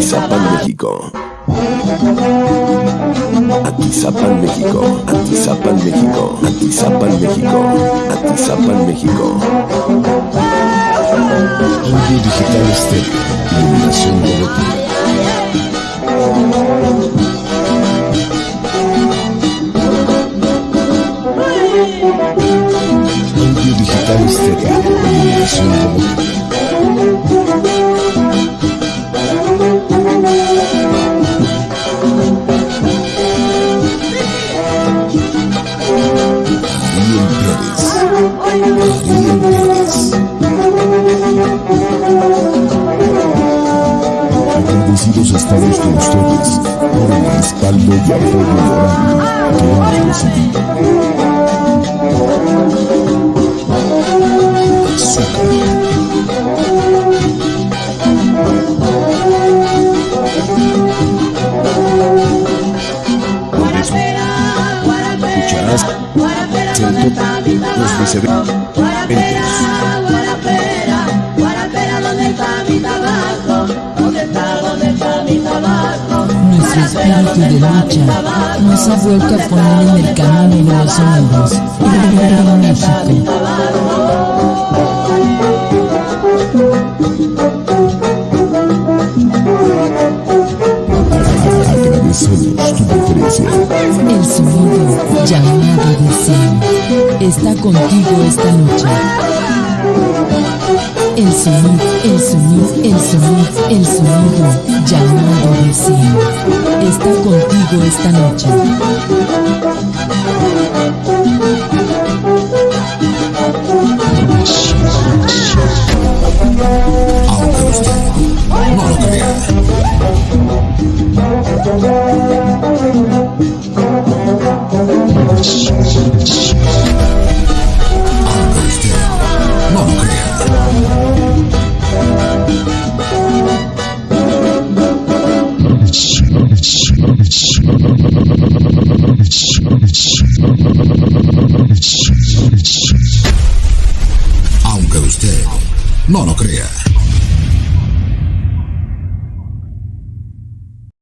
Atizapan, México. Atizapan, México. Atizapan, México. Atizapan, México. Atizapan, México. Audio digital estéreo. Iluminación robótica. Audio digital estéreo. Iluminación. Agradecidos estamos con ustedes por el respaldo y apoyo moral que hemos recibido. Viceversos. Nuestro espíritu de lucha nos ha vuelto a poner en el camino de los hombres. México. El sonido llamado deseo está contigo esta noche. El sonido, el sonido, el sonido, el sonido llamado deseo está contigo esta noche. Aunque usted no lo crea.